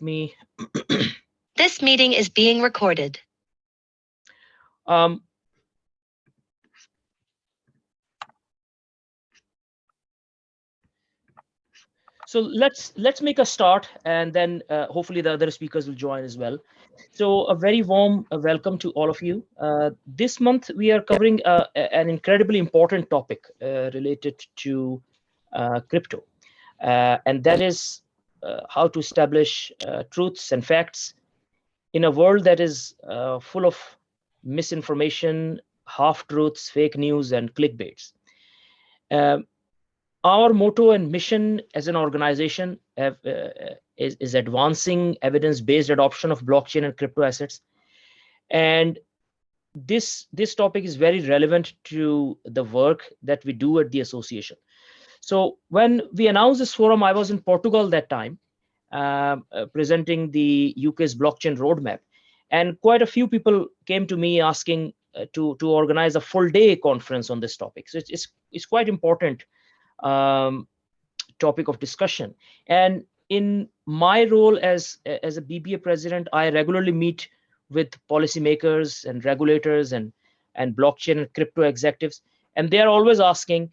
me. This meeting is being recorded. Um, so let's let's make a start, and then uh, hopefully the other speakers will join as well. So a very warm uh, welcome to all of you. Uh, this month we are covering uh, an incredibly important topic uh, related to uh, crypto, uh, and that is how to establish uh, truths and facts in a world that is uh, full of misinformation, half truths, fake news, and clickbaits. Um, our motto and mission as an organization have, uh, is, is advancing evidence-based adoption of blockchain and crypto assets. And this, this topic is very relevant to the work that we do at the association. So when we announced this forum, I was in Portugal that time, um, uh, presenting the UK's blockchain roadmap. And quite a few people came to me asking uh, to, to organize a full day conference on this topic. So it's, it's, it's quite important um, topic of discussion. And in my role as, as a BBA president, I regularly meet with policymakers and regulators and, and blockchain and crypto executives. And they are always asking,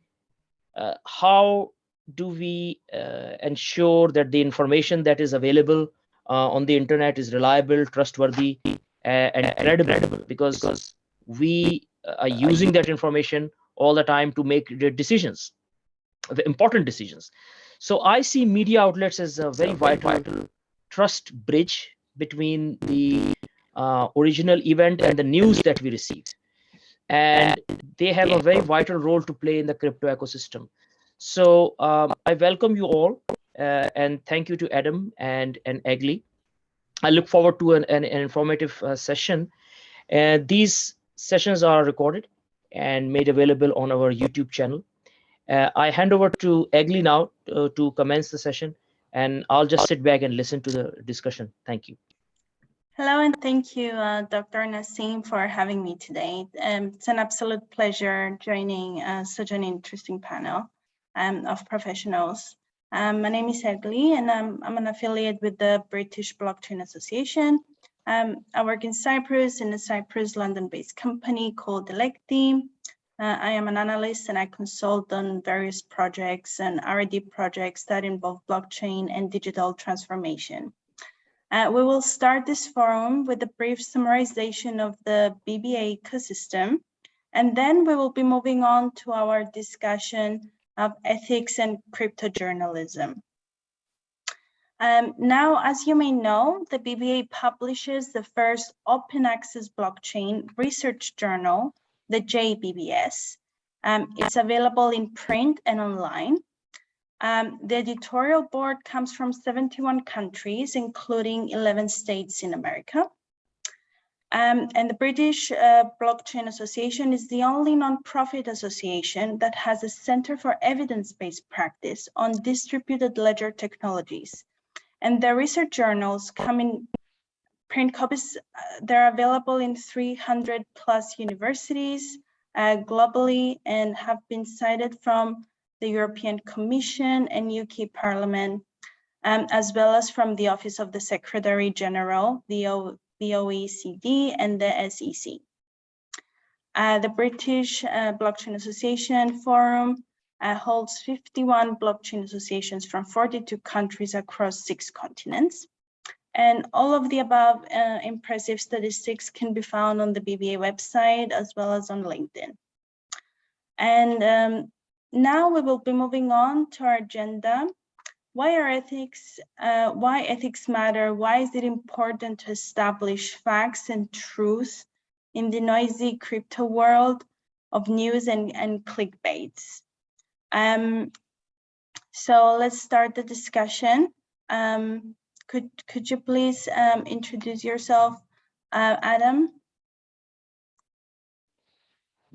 how do we uh, ensure that the information that is available uh, on the internet is reliable, trustworthy, uh, and credible? Because we are using that information all the time to make decisions, the important decisions. So I see media outlets as a very vital trust bridge between the uh, original event and the news that we receive. And they have a very vital role to play in the crypto ecosystem. So um, I welcome you all uh, and thank you to Adam and, and Egli. I look forward to an, an, an informative uh, session. And these sessions are recorded and made available on our YouTube channel. Uh, I hand over to Egli now uh, to commence the session, and I'll just sit back and listen to the discussion. Thank you. Hello, and thank you, uh, Dr. Naseem, for having me today. Um, it's an absolute pleasure joining uh, such an interesting panel um, of professionals. Um, my name is Egli, and I'm, I'm an affiliate with the British Blockchain Association. Um, I work in Cyprus in a Cyprus London-based company called Electi. Uh, I am an analyst and I consult on various projects and R&D projects that involve blockchain and digital transformation. Uh, we will start this forum with a brief summarization of the BBA ecosystem, and then we will be moving on to our discussion of ethics and crypto journalism. Um, now, as you may know, the BBA publishes the first open access blockchain research journal, the JBBA. Um, it's available in print and online. Um, the editorial board comes from 71 countries, including 11 states in America. Um, and the British uh, Blockchain Association is the only nonprofit association that has a Center for Evidence-Based Practice on Distributed Ledger Technologies. And their research journals come in print copies. Uh, they're available in 300 plus universities uh, globally and have been cited from the European Commission and UK Parliament, um, as well as from the Office of the Secretary General, the, o the OECD and the SEC. Uh, the British uh, Blockchain Association Forum uh, holds 51 blockchain associations from 42 countries across six continents. And all of the above uh, impressive statistics can be found on the BBA website as well as on LinkedIn. And um, now we will be moving on to our agenda. Why are ethics, uh, why ethics matter? Why is it important to establish facts and truth in the noisy crypto world of news and, and clickbaits? Um, so let's start the discussion. Um, could, could you please um, introduce yourself, uh, Adam?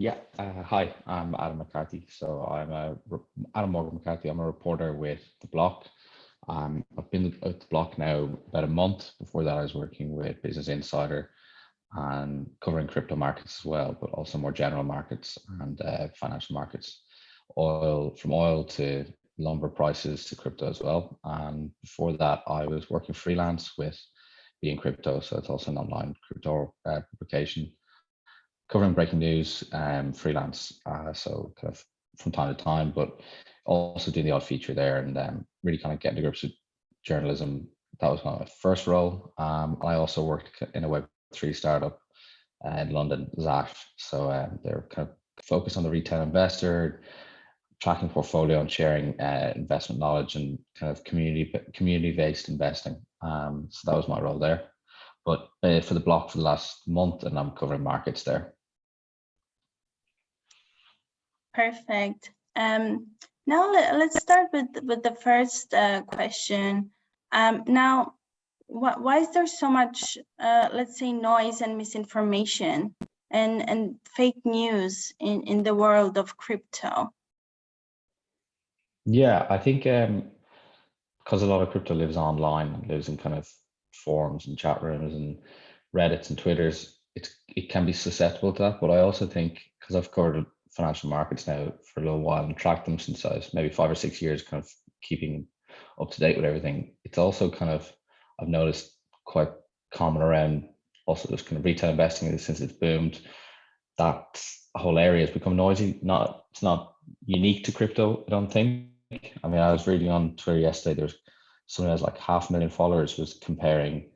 Yeah, uh, hi, I'm Adam McCarthy. So I'm a Adam Morgan McCarthy. I'm a reporter with the Block. Um, I've been at the Block now about a month. Before that, I was working with Business Insider and covering crypto markets as well, but also more general markets and uh, financial markets, oil from oil to lumber prices to crypto as well. And before that, I was working freelance with BeInCrypto. So it's also an online crypto uh, publication covering breaking news and freelance. Uh, so kind of from time to time, but also doing the odd feature there and um, really kind of getting to grips with journalism. That was my first role. Um, I also worked in a Web3 startup uh, in London, Zaf. So uh, they're kind of focused on the retail investor, tracking portfolio and sharing uh, investment knowledge and kind of community community based investing. Um, so that was my role there. But uh, for the block for the last month, and I'm covering markets there. Perfect. Um, now let, us start with with the first uh, question. Um, now, wh why is there so much, uh, let's say, noise and misinformation and and fake news in in the world of crypto? Yeah, I think um, because a lot of crypto lives online, lives in kind of forums and chat rooms and Reddits and Twitters, it's it can be susceptible to that. But I also think because I've covered financial markets now for a little while and tracked them since I was maybe five or six years, kind of keeping up to date with everything. It's also kind of I've noticed quite common around also this kind of retail investing since it's boomed. That whole area has become noisy. Not it's not unique to crypto, I don't think. I mean, I was reading on Twitter yesterday. There's someone has like half a million followers was comparing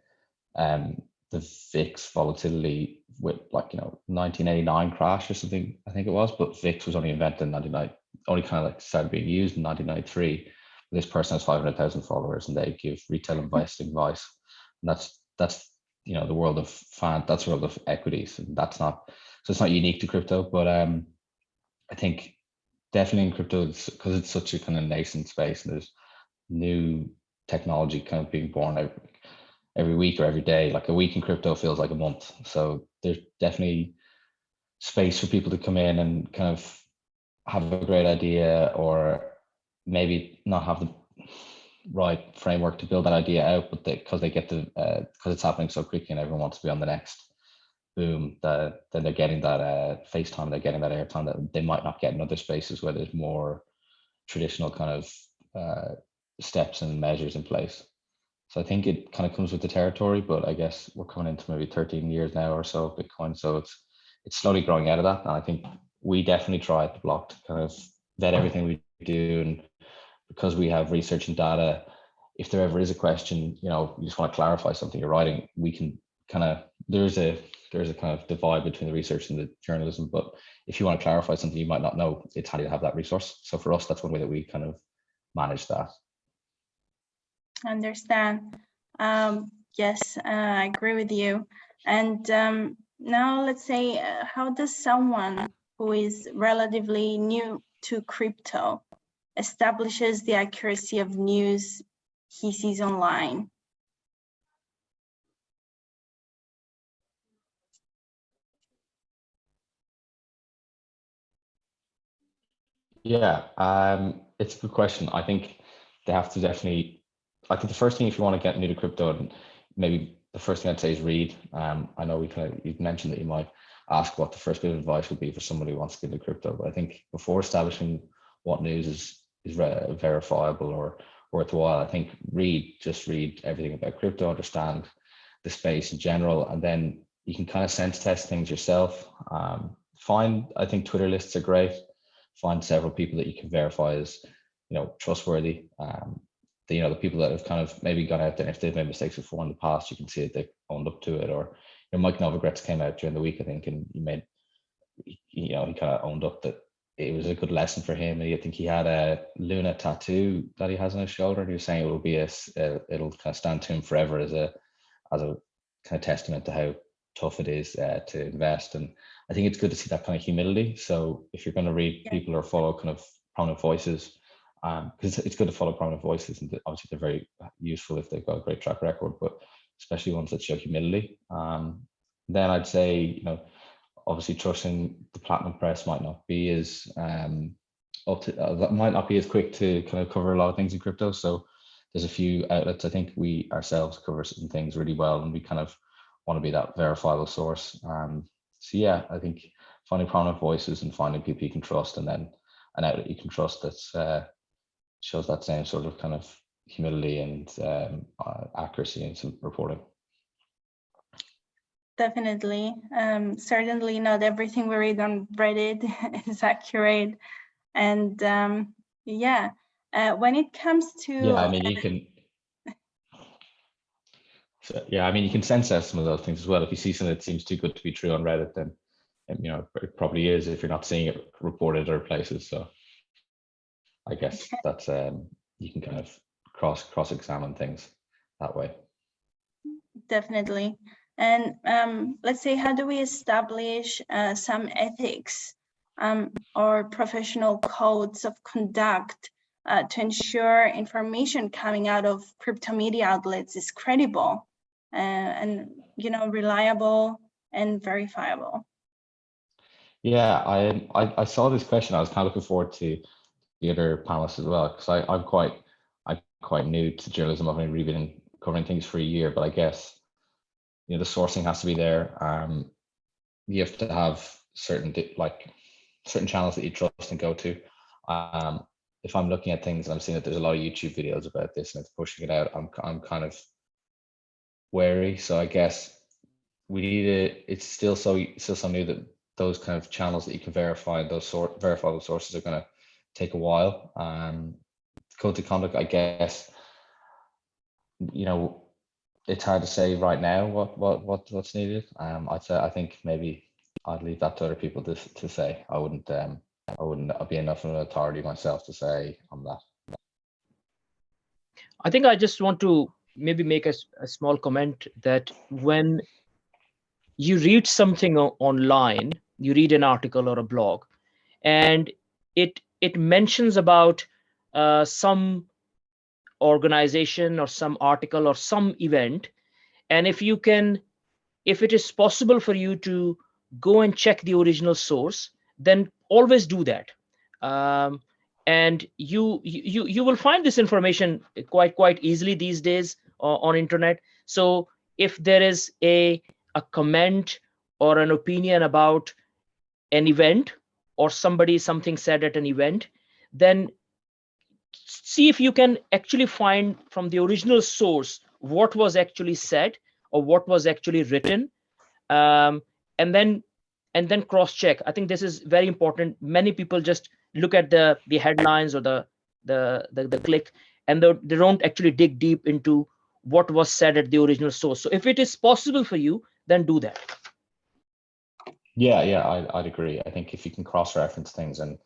um, the VIX volatility with like you know 1989 crash or something I think it was, but VIX was only invented in 99, only kind of like started being used in 1993. This person has 500,000 followers and they give retail investing advice, and that's that's you know the world of fan that's the world of equities, and that's not so it's not unique to crypto, but um I think definitely in crypto because it's such a kind of nascent space and there's new technology kind of being born every, every week or every day. Like a week in crypto feels like a month. So there's definitely space for people to come in and kind of have a great idea or maybe not have the right framework to build that idea out, but because they, they, get the because uh, it's happening so quickly and everyone wants to be on the next boom, that then they're getting that uh, FaceTime, they're getting that airtime that they might not get in other spaces where there's more traditional kind of uh, steps and measures in place. So I think it kind of comes with the territory, but I guess we're coming into maybe 13 years now or so of Bitcoin. So it's it's slowly growing out of that. And I think we definitely try at the block to kind of vet everything we do. And because we have research and data, if there ever is a question, you know, you just want to clarify something you're writing, we can kind of there's a there's a kind of divide between the research and the journalism. But if you want to clarify something you might not know, it's handy to have that resource. So for us, that's one way that we kind of manage that. Understand. Um, yes, uh, I agree with you. And um, now let's say, uh, how does someone who is relatively new to crypto establishes the accuracy of news he sees online? Yeah, um, it's a good question. I think they have to definitely. I think the first thing, if you want to get new to crypto, and maybe the first thing I'd say is read. Um, I know we kind of you've mentioned that you might ask what the first bit of advice would be for somebody who wants to get into crypto, but I think before establishing what news is is verifiable or worthwhile, I think read just read everything about crypto, understand the space in general, and then you can kind of sense test things yourself. Um, find I think Twitter lists are great find several people that you can verify as you know trustworthy um the, you know the people that have kind of maybe gone out there if they've made mistakes before in the past you can see that they've owned up to it or you know mike novogratz came out during the week i think and he made you know he kind of owned up that it was a good lesson for him And i think he had a luna tattoo that he has on his shoulder and he was saying it will be a, a it'll kind of stand to him forever as a as a kind of testament to how tough it is uh, to invest and I think it's good to see that kind of humility. So if you're going to read yeah. people or follow kind of prominent voices, because um, it's good to follow prominent voices, and obviously they're very useful if they've got a great track record, but especially ones that show humility. Um, then I'd say, you know, obviously trusting the platinum press might not be as um, up to, uh, that might not be as quick to kind of cover a lot of things in crypto. So there's a few outlets. I think we ourselves cover certain things really well, and we kind of want to be that verifiable source. Um, so yeah, I think finding prominent voices and finding people you can trust, and then an outlet you can trust that's uh, shows that same sort of kind of humility and um, uh, accuracy in some reporting. Definitely. Um, certainly not everything we read on Reddit is accurate. And um, yeah, uh, when it comes to Yeah, I mean, you can. So, yeah, I mean, you can sense out some of those things as well. If you see something that seems too good to be true on Reddit, then um, you know it probably is if you're not seeing it reported other places. So I guess that's um, you can kind of cross cross examine things that way. definitely. And um, let's say, how do we establish uh, some ethics um, or professional codes of conduct uh, to ensure information coming out of crypto media outlets is credible uh, and you know reliable and verifiable? Yeah, I, I I saw this question. I was kind of looking forward to the other panelists as well because I I'm quite I'm quite new to journalism. I've only really been covering things for a year, but I guess you know the sourcing has to be there. Um, you have to have certain like certain channels that you trust and go to. Um, if I'm looking at things and I'm seeing that there's a lot of YouTube videos about this and it's pushing it out, I'm I'm kind of wary. So I guess we need to. It's still so still so new that those kind of channels that you can verify those sort verify those sources are going to take a while. Um, code of conduct, I guess. You know, it's hard to say right now what what what what's needed. Um, I'd say I think maybe I'd leave that to other people to to say. I wouldn't um I wouldn't be enough of an authority myself to say on that. I think I just want to maybe make a small comment that when you read something online, you read an article or a blog, and it it mentions about uh, some organization or some article or some event, and if you can, if it is possible for you to go and check the original source, then always do that. Um, and you you you will find this information quite quite easily these days uh, on internet so if there is a a comment or an opinion about an event or somebody something said at an event then see if you can actually find from the original source what was actually said or what was actually written um, and then and then cross check i think this is very important. Many people just look at the the headlines or the the the, the click and they, they don't actually dig deep into what was said at the original source. So if it is possible for you then do that Yeah, yeah, I, I'd agree. I think if you can cross-reference things and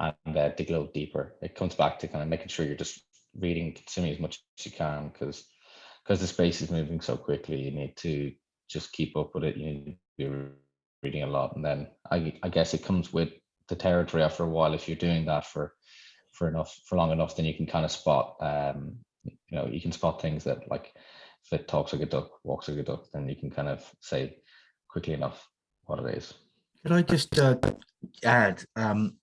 and uh, dig a little deeper, it comes back to kind of making sure you're just reading, consuming as much as you can, because because the space is moving so quickly. You need to just keep up with it. You need to be reading a lot, and then I I guess it comes with the territory after a while. If you're doing that for for enough for long enough, then you can kind of spot um you know you can spot things that like if it talks like a duck, walks like a duck, then you can kind of say quickly enough what it is. Could I just uh, add, um,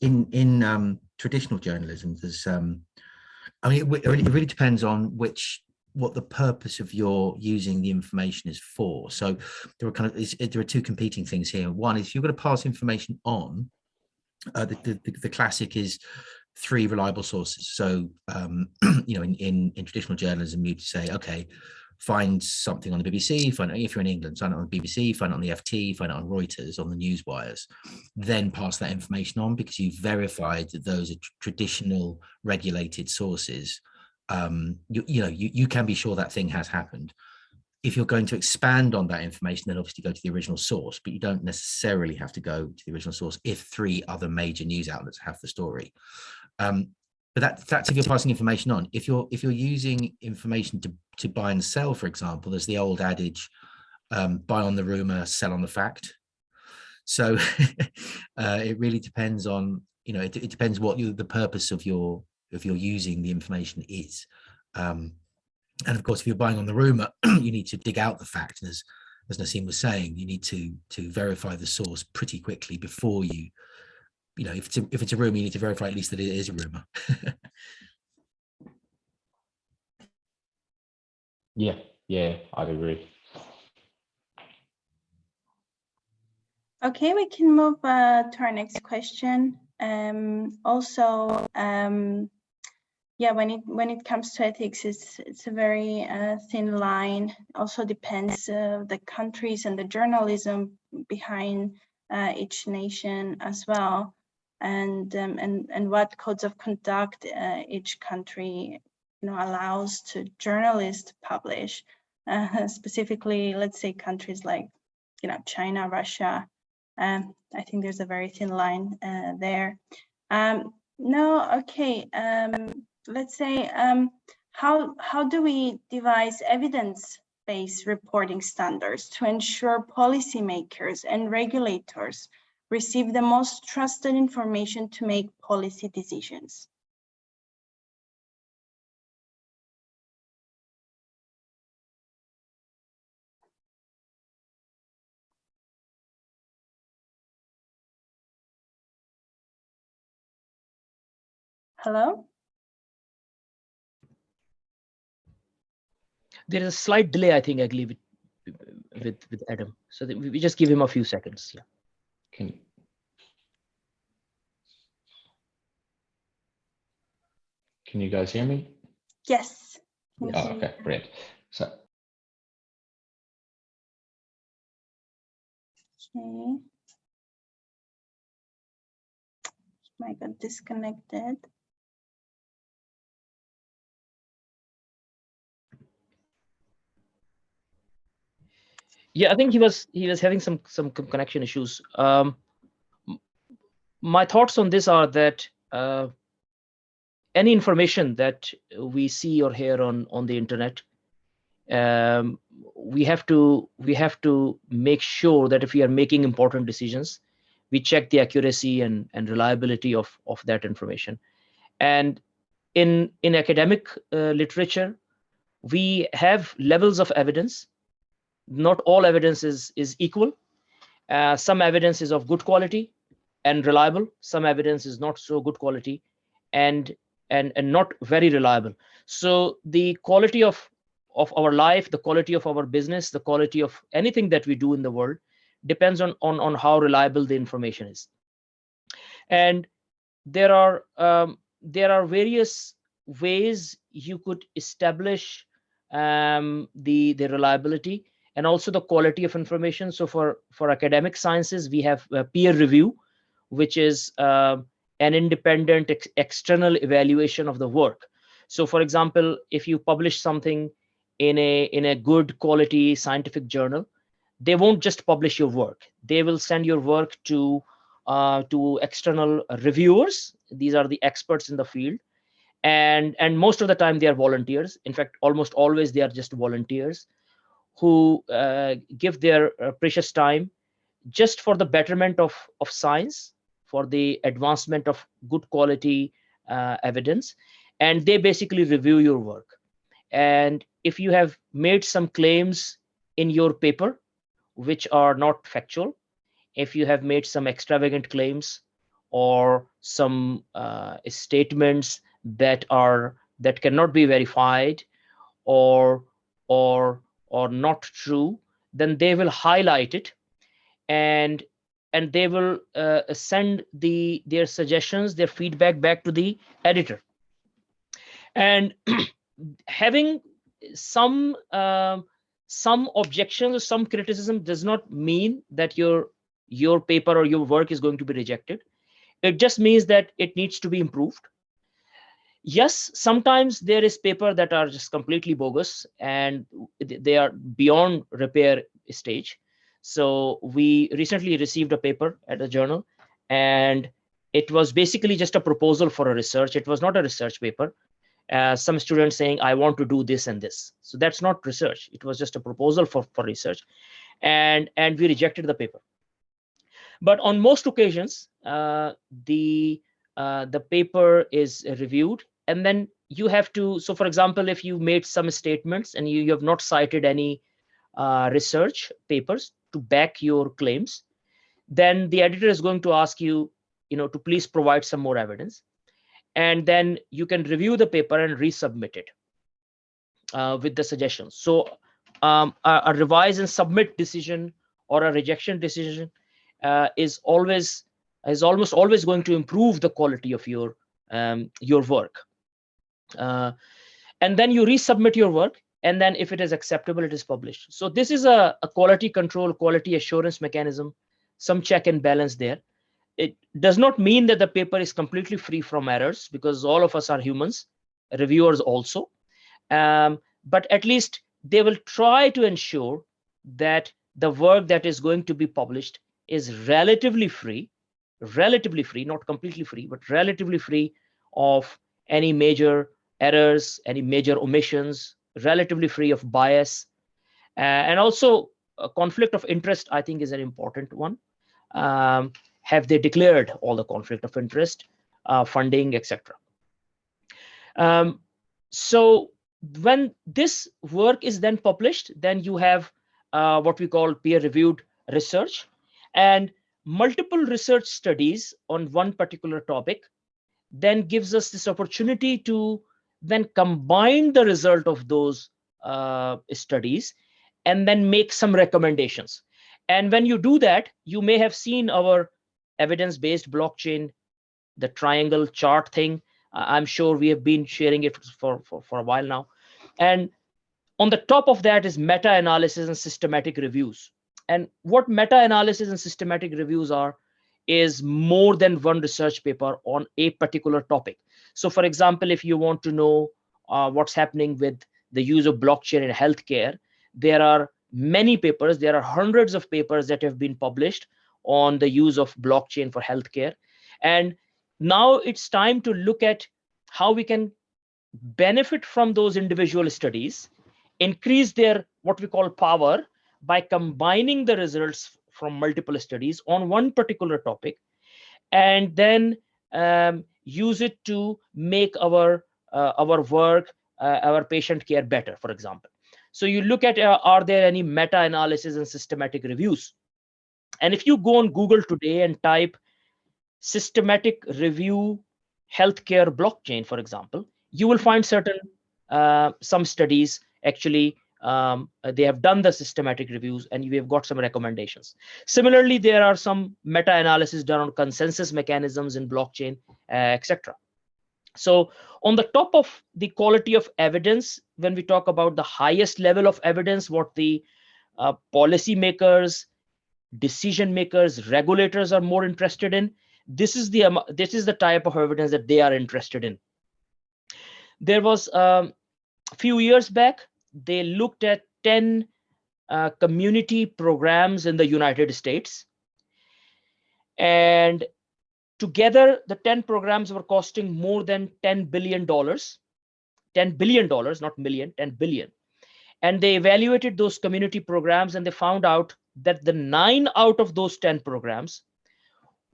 in in um, traditional journalism, there's, um, I mean, it, it really- depends on which what the purpose of your using the information is for. So there are kind of there are two competing things here. One is if you're going to pass information on, uh, the, the the classic is three reliable sources. So um, you know, in, in in traditional journalism, you'd say, okay, find something on the BBC, find if you're in England, find it on the BBC, find it on the FT, find it on Reuters, on the news wires, then pass that information on because you've verified that those are traditional regulated sources. Um, you, you know, you, you can be sure that thing has happened. If you're going to expand on that information, then obviously go to the original source, but you don't necessarily have to go to the original source if three other major news outlets have the story. Um, but that, that's if you're passing information on. If you're if you're using information to to buy and sell, for example, there's the old adage, um, buy on the rumor, sell on the fact. So uh, it really depends on, you know, it, it depends what you, the purpose of your of your using the information is. Um, and of course, if you're buying on the rumor, you need to dig out the fact. As as Naseem was saying, you need to to verify the source pretty quickly before you, you know, if it's a, if it's a rumor, you need to verify at least that it is a rumor. Yeah, yeah, I'd agree. Okay, we can move uh, to our next question. Um, also, um, yeah, when it when it comes to ethics, it's it's a very uh, thin line. Also depends uh, the countries and the journalism behind uh, each nation as well, and um, and and what codes of conduct uh, each country you know allows to journalists to publish. Uh, specifically, let's say countries like you know China, Russia. Um, I think there's a very thin line uh, there. Um, no, okay. Um, let's say, um, how, how do we devise evidence-based reporting standards to ensure policymakers and regulators receive the most trusted information to make policy decisions? Hello? There is a slight delay, I think, I believe, with, with, Adam. So we just give him a few seconds. Yeah. Can Can you guys hear me? Yes. Oh, okay, great. So Okay. Might got disconnected. Yeah, I think he was he was having some some connection issues. Um, my thoughts on this are that uh, any information that we see or hear on on the internet, um, we have to we have to make sure that if we are making important decisions, we check the accuracy and and reliability of of that information. And in in academic uh, literature, we have levels of evidence not all evidence is, is equal. Uh, some evidence is of good quality and reliable. Some evidence is not so good quality and and and not very reliable. So the quality of of our life, the quality of our business, the quality of anything that we do in the world depends on on on how reliable the information is. And there are um, there are various ways you could establish um, the the reliability and also the quality of information. So for, for academic sciences, we have uh, peer review, which is uh, an independent ex external evaluation of the work. So for example, if you publish something in a, in a good quality scientific journal, they won't just publish your work. They will send your work to, uh, to external reviewers. These are the experts in the field. And, and most of the time they are volunteers. In fact, almost always they are just volunteers who uh, give their uh, precious time just for the betterment of, of science, for the advancement of good quality uh, evidence. And they basically review your work. And if you have made some claims in your paper, which are not factual, if you have made some extravagant claims or some uh, statements that are that cannot be verified or or or not true, then they will highlight it and and they will uh, send the their suggestions, their feedback back to the editor. And having some um some objections or some criticism does not mean that your your paper or your work is going to be rejected. It just means that it needs to be improved yes sometimes there is paper that are just completely bogus and they are beyond repair stage. So we recently received a paper at a journal and it was basically just a proposal for a research. It was not a research paper. Uh, some students saying i want to do this and this. So that's not research. It was just a proposal for, for research and and we rejected the paper. But on most occasions uh, the uh, the paper is reviewed and then you have to so for example if you made some statements and you, you have not cited any uh, research papers to back your claims then the editor is going to ask you you know to please provide some more evidence. And then you can review the paper and resubmit it uh, with the suggestions so um, a, a revise and submit decision or a rejection decision uh, is always is almost always going to improve the quality of your um, your work Uh, and then you resubmit your work. And then if it is acceptable, it is published. So this is a, a quality control, quality assurance mechanism, some check and balance there. It does not mean that the paper is completely free from errors because all of us are humans, reviewers also. Um, but at least they will try to ensure that the work that is going to be published is relatively free, relatively free, not completely free, but relatively free of any major errors, any major omissions, relatively free of bias. Uh, and also conflict of interest, I think is an important one. Um, have they declared all the conflict of interest, uh, funding, etc. Um, so when this work is then published, then you have uh, what we call peer-reviewed research and multiple research studies on one particular topic then gives us this opportunity to then combine the result of those uh, studies and then make some recommendations. And when you do that, you may have seen our evidence-based blockchain, the triangle chart thing. I'm sure we have been sharing it for, for, for a while now. And on the top of that is meta-analysis and systematic reviews. And what meta-analysis and systematic reviews are is more than one research paper on a particular topic. So for example, if you want to know uh, what's happening with the use of blockchain in healthcare, there are many papers, there are hundreds of papers that have been published on the use of blockchain for healthcare. And now it's time to look at how we can benefit from those individual studies, increase their what we call power by combining the results from multiple studies on one particular topic, and then um, use it to make our uh, our work, uh, our patient care better, for example. So you look at uh, are there any meta-analysis and systematic reviews? And if you go on Google today and type systematic review healthcare blockchain, for example, you will find certain uh, some studies actually um, they have done the systematic reviews and we have got some recommendations. Similarly, there are some meta-analysis done on consensus mechanisms in blockchain, uh, etc. So on the top of the quality of evidence, when we talk about the highest level of evidence, what the uh, policymakers, decision makers, regulators are more interested in, this is the um, this is the type of evidence that they are interested in. There was um, a few years back, they looked at 10 uh, community programs in the United States. And together, the 10 programs were costing more than $10 billion. $10 billion, not million, 10 billion. And they evaluated those community programs and they found out that the nine out of those 10 programs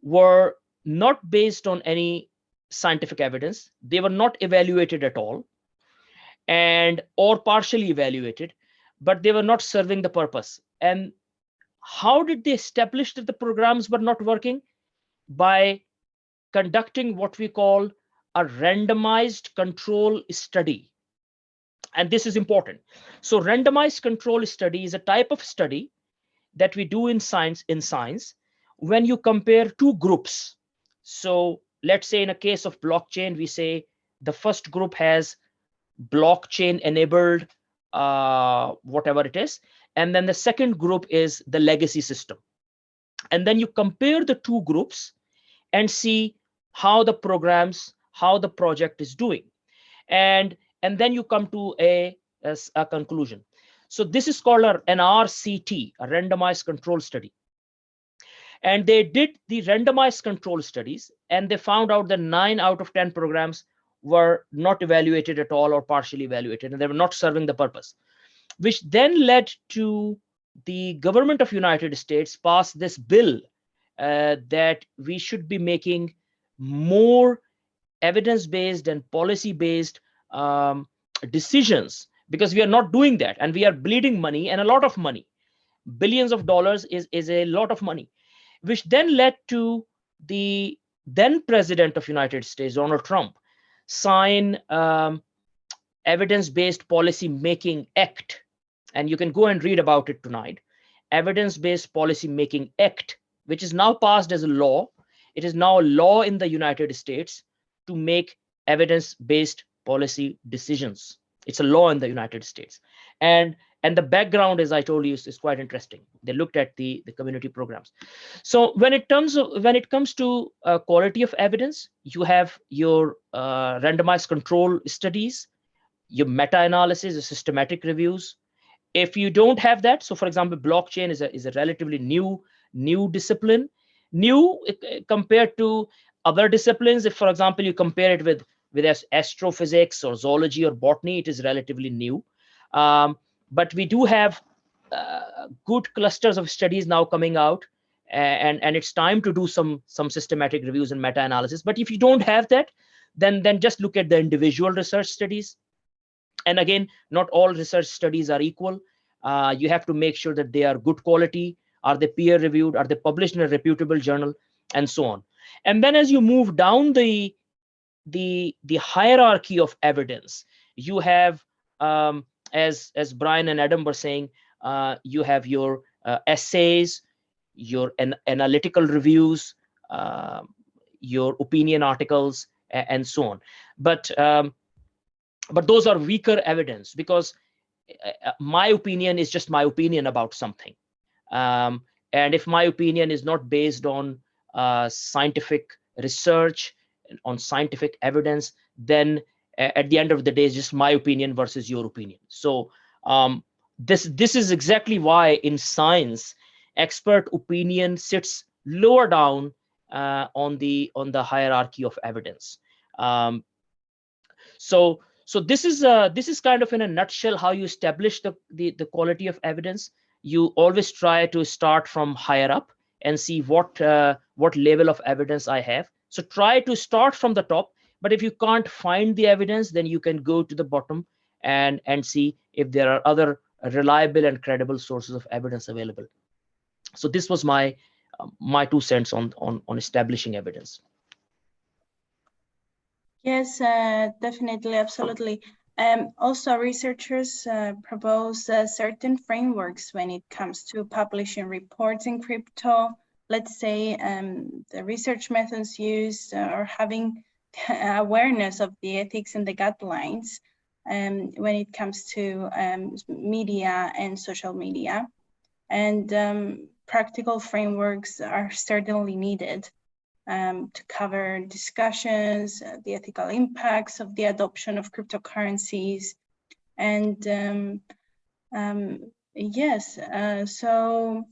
were not based on any scientific evidence. They were not evaluated at all and or partially evaluated, but they were not serving the purpose. And how did they establish that the programs were not working? By conducting what we call a randomized control study. And this is important. So randomized control study is a type of study that we do in science in science when you compare two groups. So let's say in a case of blockchain, we say the first group has blockchain enabled uh, whatever it is. And then the second group is the legacy system. And then you compare the two groups and see how the programs, how the project is doing. And, and then you come to a, a, a conclusion. So this is called an RCT, a randomized control study. And they did the randomized control studies and they found out that nine out of 10 programs were not evaluated at all or partially evaluated and they were not serving the purpose which then led to the government of united states pass this bill uh, that we should be making more evidence-based and policy-based um, decisions because we are not doing that and we are bleeding money and a lot of money. Billions of dollars is, is a lot of money which then led to the then president of united states donald trump sign um, evidence-based policy making act and you can go and read about it tonight evidence-based policy making act which is now passed as a law it is now a law in the united states to make evidence-based policy decisions. It's a law in the United States. And and the background, as I told you, is, is quite interesting. They looked at the, the community programs. So when it comes when it comes to uh, quality of evidence, you have your uh, randomized control studies, your meta-analysis, your systematic reviews. If you don't have that, so for example, blockchain is a is a relatively new new discipline, new uh, compared to other disciplines. If, for example, you compare it with with astrophysics or zoology or botany, it is relatively new. Um, but we do have uh, good clusters of studies now coming out and and it's time to do some some systematic reviews and meta-analysis. But if you don't have that then then just look at the individual research studies. And again not all research studies are equal. Uh, you have to make sure that they are good quality are they peer reviewed are they published in a reputable journal and so on. And then as you move down the the the hierarchy of evidence you have um, as as Brian and Adam were saying, uh, you have your uh, essays, your an analytical reviews, uh, your opinion articles, and so on. But um, but those are weaker evidence because uh, uh, my opinion is just my opinion about something. Um, and if my opinion is not based on uh, scientific research, on scientific evidence, then at the end of the day is just my opinion versus your opinion. So um, this this is exactly why in science expert opinion sits lower down uh, on the on the hierarchy of evidence. Um, so so this is uh, this is kind of in a nutshell how you establish the, the the quality of evidence. You always try to start from higher up and see what uh, what level of evidence i have. So try to start from the top but if you can't find the evidence, then you can go to the bottom and, and see if there are other reliable and credible sources of evidence available. So this was my uh, my two cents on, on, on establishing evidence. Yes, uh, definitely, absolutely. Um, also, researchers uh, propose uh, certain frameworks when it comes to publishing reports in crypto. Let's say um, the research methods used uh, or having awareness of the ethics and the guidelines um, when it comes to um, media and social media. And um, practical frameworks are certainly needed um, to cover discussions, uh, the ethical impacts of the adoption of cryptocurrencies. And um, um, yes, uh, so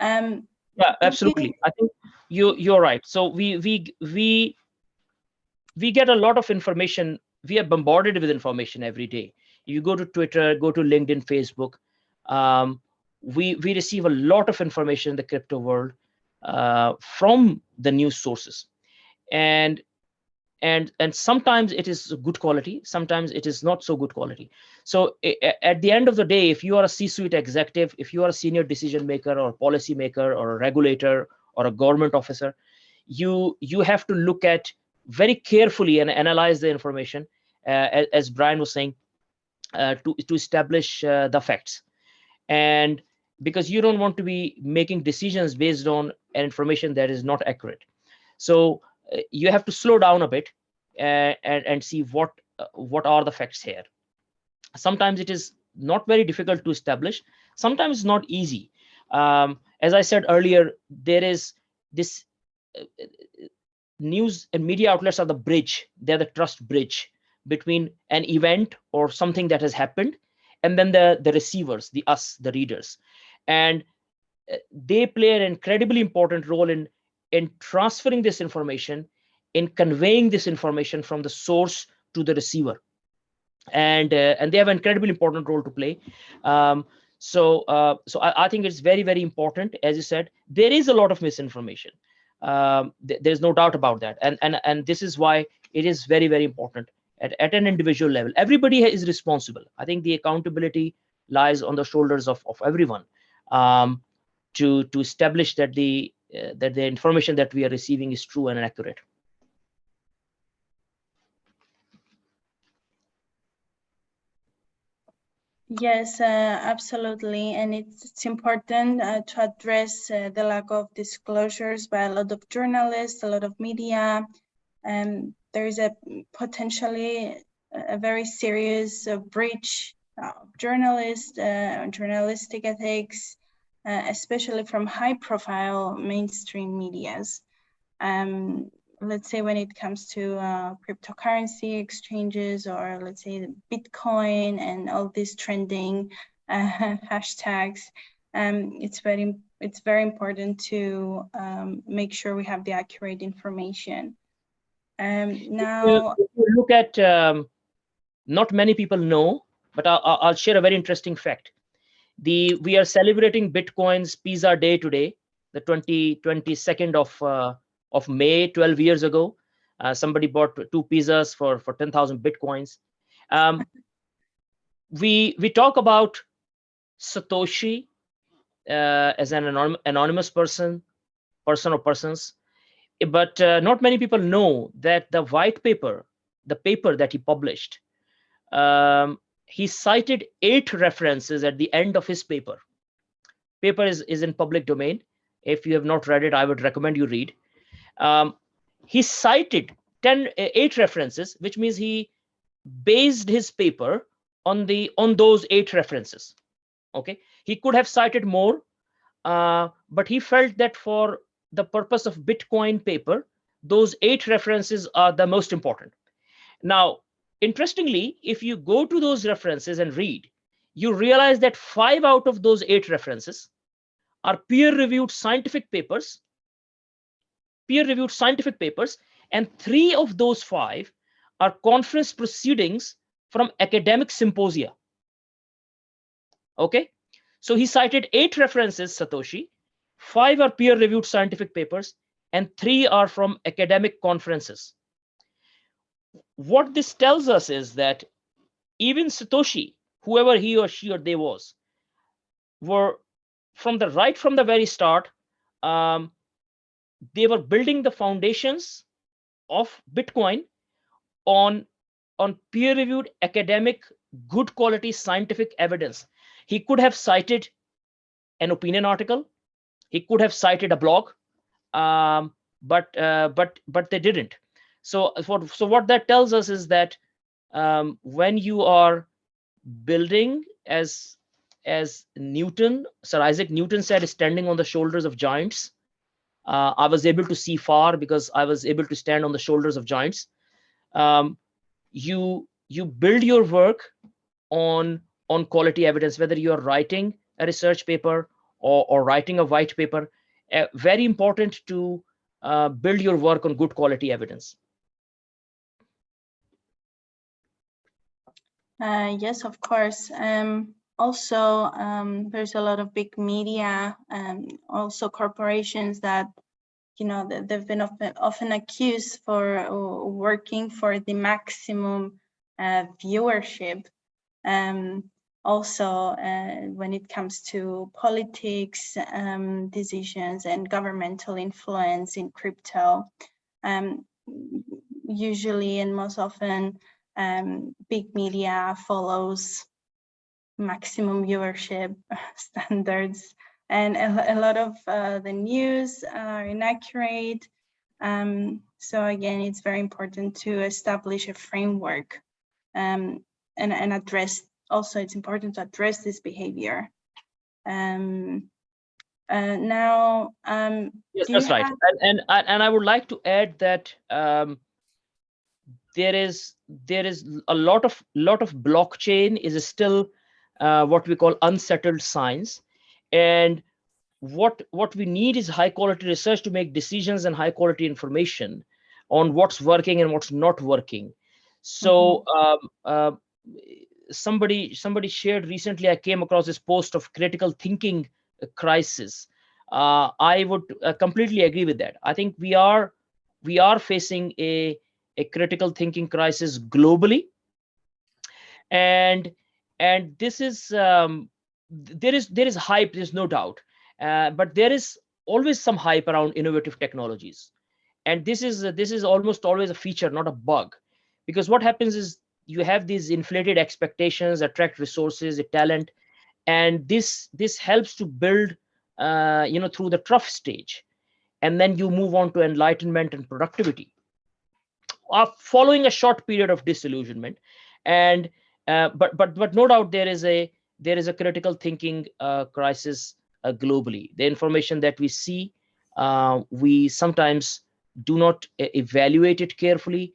yeah, absolutely. I think you you're right. So we we we we get a lot of information. We are bombarded with information every day. You go to Twitter, go to LinkedIn, Facebook. Um, we we receive a lot of information in the crypto world uh, from the news sources, and and and sometimes it is good quality sometimes it is not so good quality so at the end of the day if you are a c-suite executive if you are a senior decision maker or policy maker or a regulator or a government officer you you have to look at very carefully and analyze the information, uh, as, as, Brian was saying, uh, to, to establish uh, the facts. And because you don't want to be making decisions based on an information that is not accurate. So you have to slow down a bit and, and, and see what what are the facts here. Sometimes it is not very difficult to establish. Sometimes it's not easy. Um, as I said earlier, there is this news and media outlets are the bridge. They're the trust bridge between an event or something that has happened and then the the receivers the us the readers. And uh, they play an incredibly important role in in transferring this information in conveying this information from the source to the receiver. And uh, and they have an incredibly important role to play. Um, so uh, so I, I, think it's very very important. As you said there is a lot of misinformation um, th there's no doubt about that. And and and this is why it is very very important at, at an individual level. Everybody is responsible. I think the accountability lies on the shoulders of, of everyone um, to to establish that the uh, that the information that we are receiving is true and accurate Yes, uh, absolutely. And it's, it's important uh, to address uh, the lack of disclosures by a lot of journalists, a lot of media. Um, there is a potentially a very serious uh, breach of journalist, uh, journalistic ethics, uh, especially from high-profile mainstream medias. Um, let's say when it comes to uh, cryptocurrency exchanges or let's say Bitcoin and all these trending uh, hashtags, um, it's very it's very important to um, make sure we have the accurate information. Um, now, if you look at um, not many people know, but I'll, I'll share a very interesting fact. The we are celebrating Bitcoin's Pizza Day today, the 20, 22nd of uh, of May, 12 years ago. Uh, somebody bought two pizzas for for 10,000 bitcoins. Um, we we talk about Satoshi uh, as an anonym, anonymous person, person or persons, but uh, not many people know that the white paper, the paper that he published, um, he cited eight references at the end of his paper. Paper is, is in public domain. If you have not read it, I would recommend you read. Um, he cited 10, eight references, which means he based his paper on the on those eight references. Okay, he could have cited more, uh, but he felt that for the purpose of Bitcoin paper, those eight references are the most important. Now, interestingly, if you go to those references and read, you realize that five out of those eight references are peer-reviewed scientific papers, peer-reviewed scientific papers, and three of those five are conference proceedings from academic symposia. Okay, so he cited eight references, Satoshi, five are peer-reviewed scientific papers, and three are from academic conferences. What this tells us is that even Satoshi, whoever he or she or they was, were from the right from the very start, um, they were building the foundations of Bitcoin on, on peer-reviewed academic, good quality scientific evidence. He could have cited an opinion article, he could have cited a blog, um, but uh, but but they didn't. So what so what that tells us is that um, when you are building as as Newton, Sir Isaac Newton said, standing on the shoulders of giants. Uh, I was able to see far because I was able to stand on the shoulders of giants. Um, you you build your work on on quality evidence, whether you're writing a research paper or, or writing a white paper, uh, very important to uh, build your work on good quality evidence. Uh, yes, of course. Um, also, um, there's a lot of big media and also corporations that, you know, they've been often, accused for uh, working for the maximum uh, viewership. Um, also uh, when it comes to politics um, decisions and governmental influence in crypto. Um, usually and most often um, big media follows maximum viewership standards and a, a lot of uh, the news are inaccurate. Um, so again, it's very important to establish a framework um, and, and address also it's important to address this behavior. Um, uh, now, um, yes, that's right. And, and and I would like to add that um, there is there is a lot of lot of blockchain is still uh, what we call unsettled science, and what what we need is high quality research to make decisions and high quality information on what's working and what's not working. So mm -hmm. um, uh, somebody somebody shared recently i came across this post of critical thinking crisis uh, i would uh, completely agree with that i think we are we are facing a a critical thinking crisis globally and and this is um, there is there is hype there's no doubt. Uh, but there is always some hype around innovative technologies. And this is this is almost always a feature not a bug. Because what happens is you have these inflated expectations attract resources talent and this this helps to build uh, you know through the trough stage. And then you move on to enlightenment and productivity. Uh, following a short period of disillusionment and uh, but but but no doubt there is a there is a critical thinking uh, crisis uh, globally. The information that we see, uh, we sometimes do not evaluate it carefully.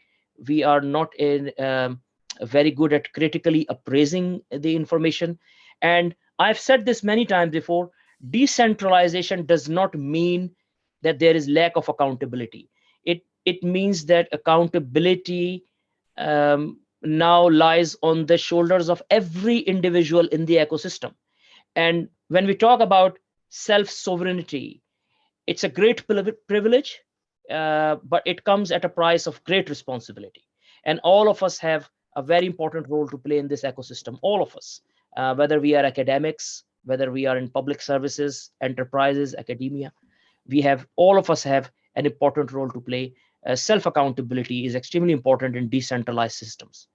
We are not in um, very good at critically appraising the information. And I've said this many times before. Decentralization does not mean that there is lack of accountability. It it means that accountability um, now lies on the shoulders of every individual in the ecosystem. And when we talk about self sovereignty, it's a great privilege, uh, but it comes at a price of great responsibility. And all of us have a very important role to play in this ecosystem, all of us, uh, whether we are academics, whether we are in public services, enterprises, academia. We have, all of us have an important role to play. Uh, self accountability is extremely important in decentralized systems.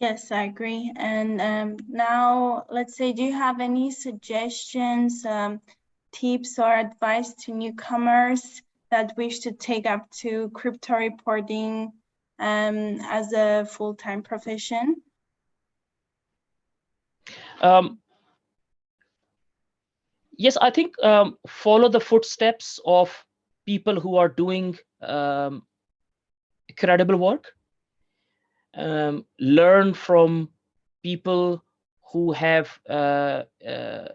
Yes, I agree. And um, now, let's say, do you have any suggestions, um, tips, or advice to newcomers that wish to take up to crypto reporting um, as a full-time profession? Um, yes, I think um, follow the footsteps of people who are doing um, credible work. Um, learn from people who have uh, uh,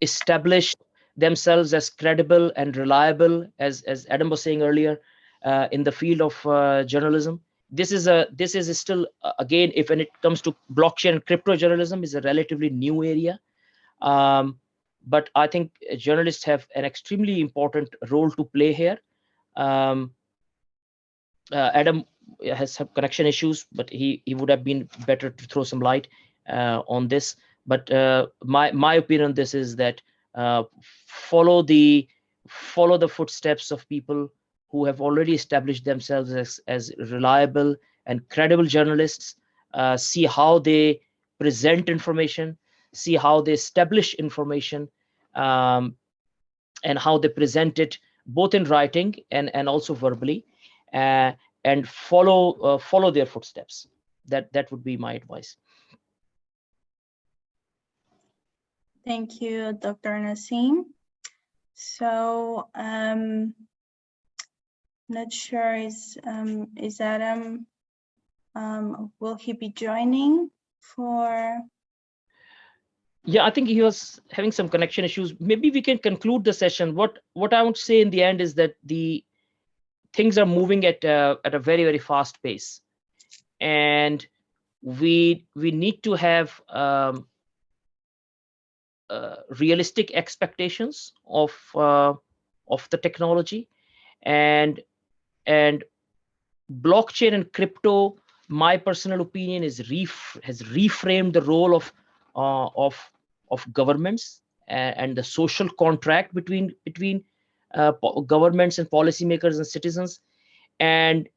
established themselves as credible and reliable, as as Adam was saying earlier, uh, in the field of uh, journalism. This is a this is still uh, again, if when it comes to blockchain and crypto journalism, is a relatively new area. Um, but I think journalists have an extremely important role to play here. Um, uh, Adam has some connection issues, but he he would have been better to throw some light uh, on this. But uh, my my opinion on this is that uh, follow the follow the footsteps of people who have already established themselves as as reliable and credible journalists. Uh, see how they present information, see how they establish information, um, and how they present it both in writing and and also verbally. Uh, and follow uh, follow their footsteps. That that would be my advice. Thank you, Dr. Naseem. So, um, not sure is um, is Adam. Um, will he be joining for? Yeah, I think he was having some connection issues. Maybe we can conclude the session. What what I want to say in the end is that the things are moving at a, at a very very fast pace, and we we need to have um, uh, realistic expectations of uh, of the technology, and and blockchain and crypto. My personal opinion is ref has reframed the role of uh, of of governments and, and the social contract between between uh, governments and policymakers and citizens. And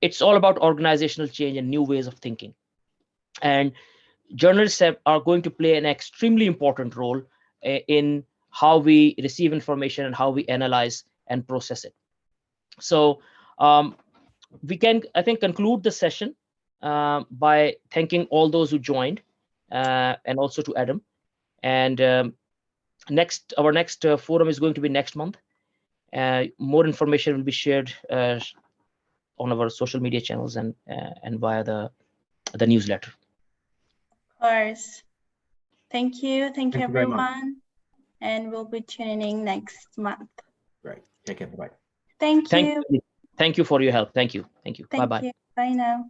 it's all about organizational change and new ways of thinking. And journalists have, are going to play an extremely important role uh, in how we receive information and how we analyze and process it. So um, we can i think conclude the session uh, by thanking all those who joined uh, and also to adam. And um, next our next uh, forum is going to be next month more information will be shared uh, on our social media channels and uh, and via the the newsletter. Of course. Thank you. Thank, you, Thank you very much. everyone. And we'll be tuning in next month. Great. Take care. Bye. Thank, Thank you. you. Thank you for your help. Thank you. Thank you. Bye bye. Bye now.